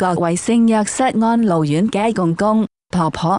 各位聖約瑟安老院嘅公公婆婆、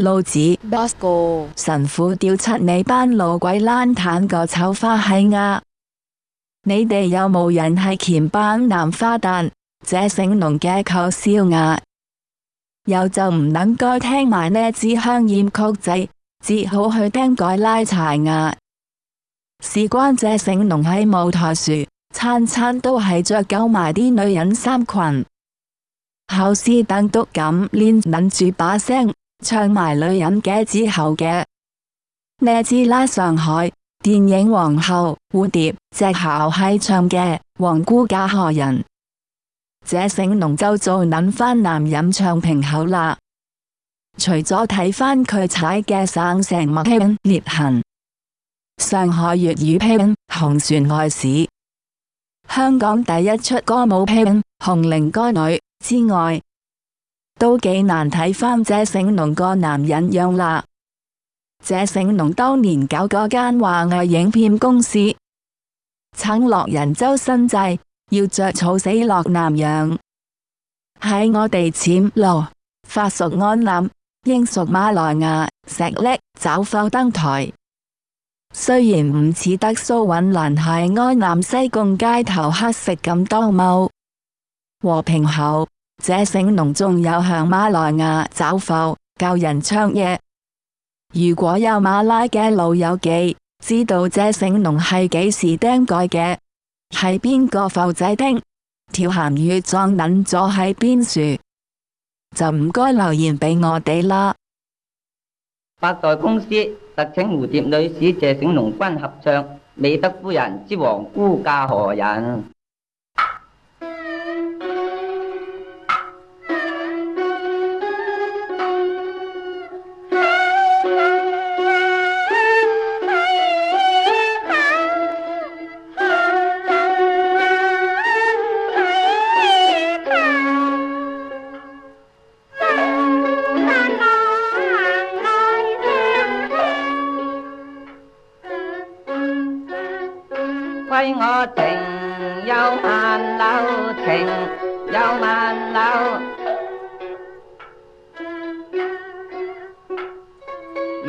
老子、 Bosco，神父調出你班老鬼爛攤個臭花閪呀！你哋有冇人係鉗班男花旦？這醒龍嘅扣笑呀！有就唔能該聽埋呢支香豔曲仔，只好去聽改拉柴呀！事關這醒龍喺舞台樹，餐餐都係着夠埋啲女人衫裙， 後斯等都咁練撚住把聲，唱埋女人嘅之後嘅。呢支拉上海電影皇后蝴蝶隻校係唱嘅，黃姑嫁何人？這醒龍就做撚翻男人唱平口啦。除咗睇翻佢踩嘅省城默拼裂痕，上海粵語拼紅船外史，香港第一出歌舞拼紅菱歌女之外，都幾難睇翻這醒龍個男人樣啦。這醒龍當年搞嗰間華藝影片公司，撐落人周身債，要着草死落南洋。喺我哋暹羅、法屬安南、英屬馬來亞、石礫找埠登台。雖然唔似得蘇允蘭係安南西貢街頭乞食咁當踎， 和平后，这醒龍仲有向馬來亞找埠教人唱嘢。如果有馬拉嘅老友記知道这醒龍係幾時釘蓋嘅，係邊個埠仔釘，條鹹魚撞撚咗喺邊樹，就唔該留言俾我哋啦。八代公司特請蝴蝶女士謝醒龍君合唱《美德夫人之王姑嫁何人》。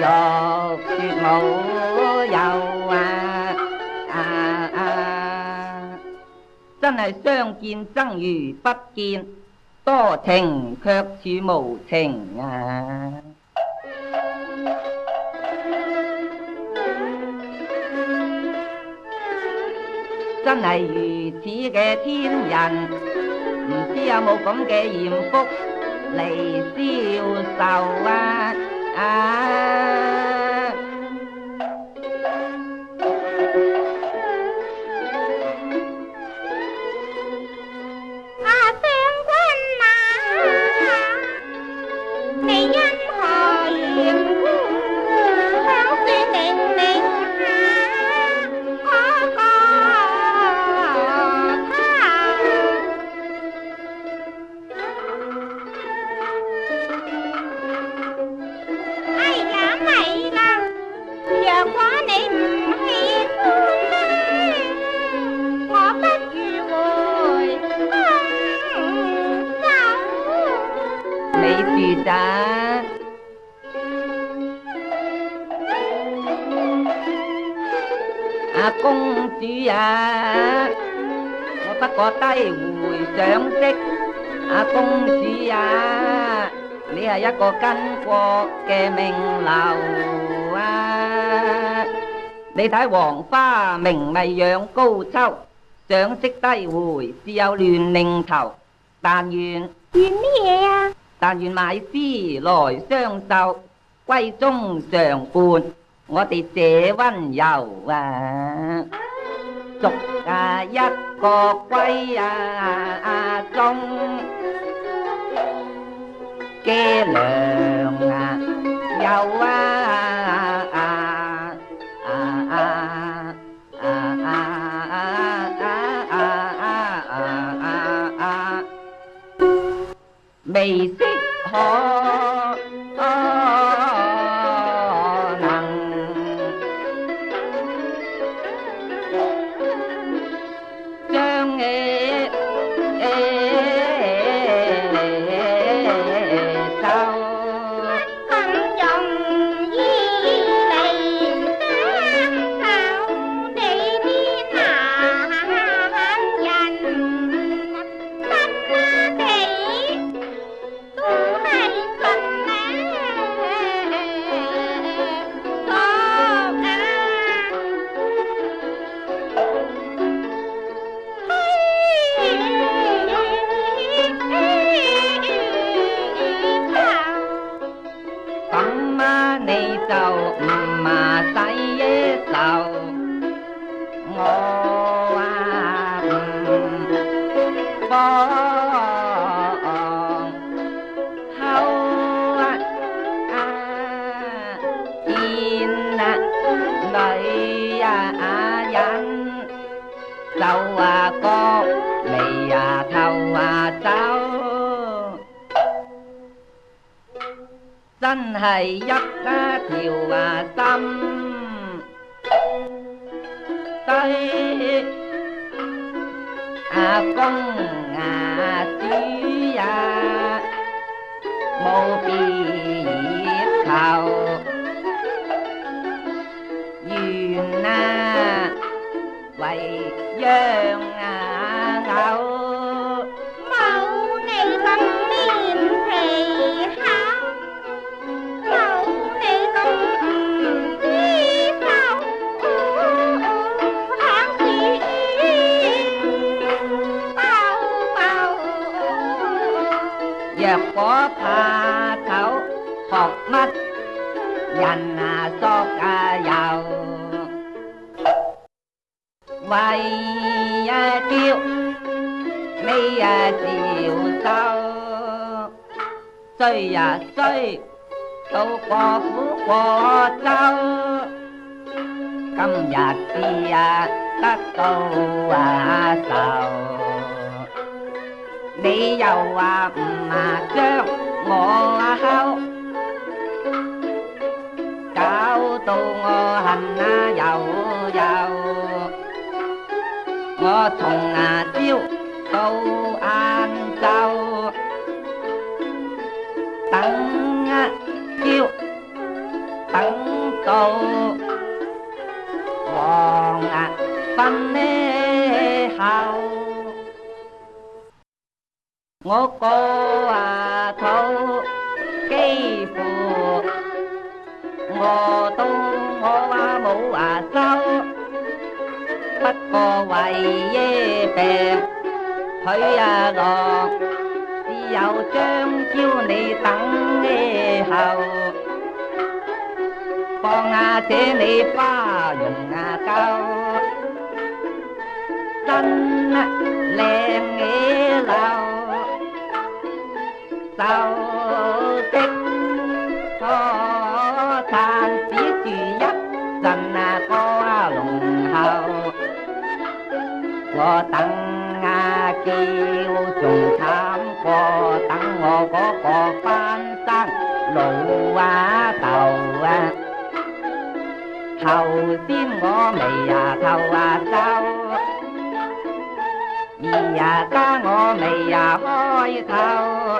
若說無有啊啊啊！真係相見爭如不見，多情卻似無情啊！真係如此嘅天人，唔知有冇咁嘅艷福嚟消受啊！à. 阿公主啊，我不过低回賞識。阿公主啊，你系一个巾帼嘅名流啊！你睇黄花明媚养高秋，賞識低回只有亂擰頭。但願願乜嘢啊？但願買詩來相授，閨中常伴我哋这温柔啊！逐啊一个闺啊中，嘅娘啊有啊啊啊啊啊啊啊啊啊！未识可 就唔麻使愁，我啊唔放口啊見啊女啊人，就啊角眉啊頭啊手。真系一条啊心。对阿公啊主呀，冇别求，愿啊为让 có tha thảo học mắt, dành à, xót à, giàu. Vay tiêu mi chiều sau. Xây à xây đâu có phú có sau cầm giặc đi các câu à sầu 你又话唔啊将我啊敲，搞到我恨啊又又，我从啊朝到晏昼，等啊朝等到黄啊昏呢后。 我个啊肚几乎饿到我话冇话收，不过为耶病佢啊落，只有将叫你等呢后，放下这你花容啊够，真啊靓嘢流。 sao tích có than chỉ chỉ dắt rằng là có lòng hào có tăng nga kêu trùng tham có tăng ngô, có có phan sang lộ qua tàu à. Thầu xin ngõ mày à thầu à sao? Đi à ca ngõ mày à hoi thầu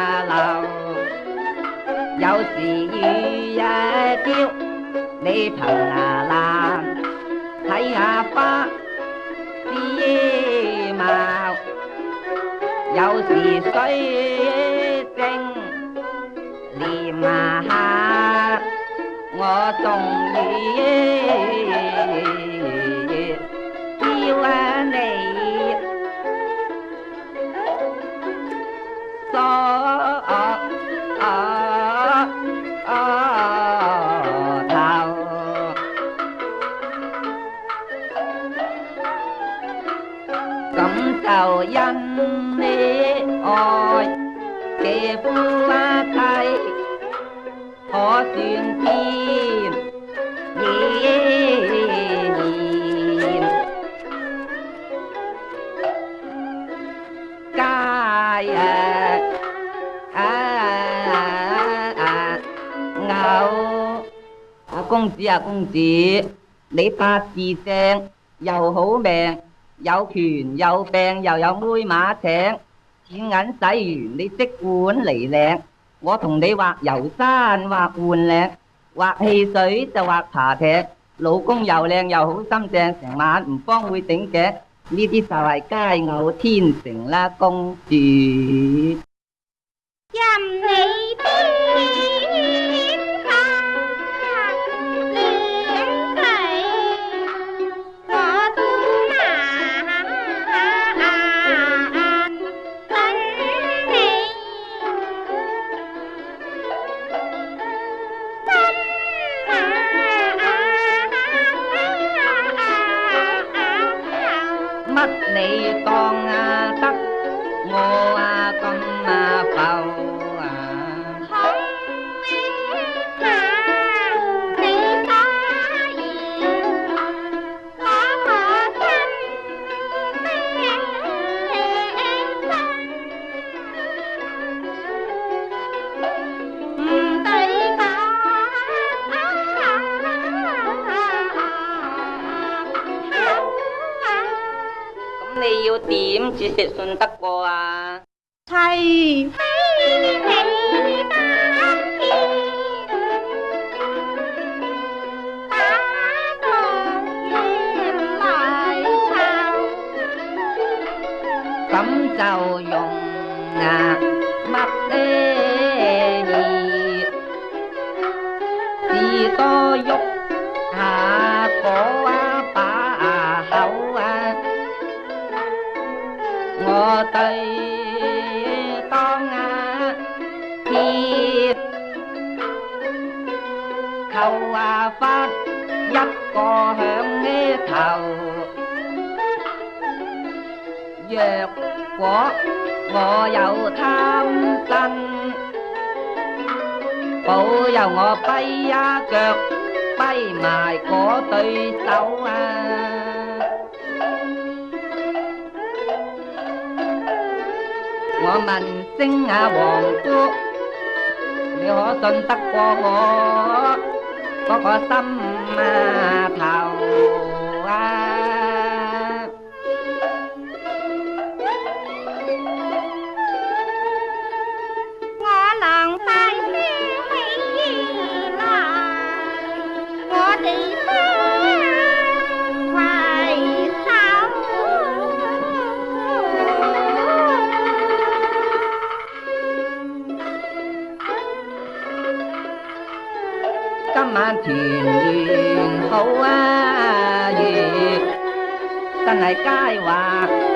啊朝，你憑啊藍睇下花枝貌，有時水晶念啊下，我仲雨叫啊你。啊啊啊偶啊公子啊公子，你八字正又好命。有权有病又有妹马请，錢銀使完你即管嚟領。我同你畫遊山畫換嶺，畫汽水就畫茶艇。老公又靚又好心正，成晚唔慌會頂頸。呢啲就係佳偶天成啦，公主。không chỉ sẽ xuân tắc cô à Thầy Tấm trầu dùng à, mặt đê nhì Thì to khâu à phát, dắt co hẹn nghe thầu. Dẹp quả ngọ giàu tham tăng bộ giàu ngọ bay ra cực bay mài có tùy tấu à ngọ mình sinh à bọn quốc nếu họ tin tắc qua ngọ có có tâm à, thảo 啊月，真系佳话千秋。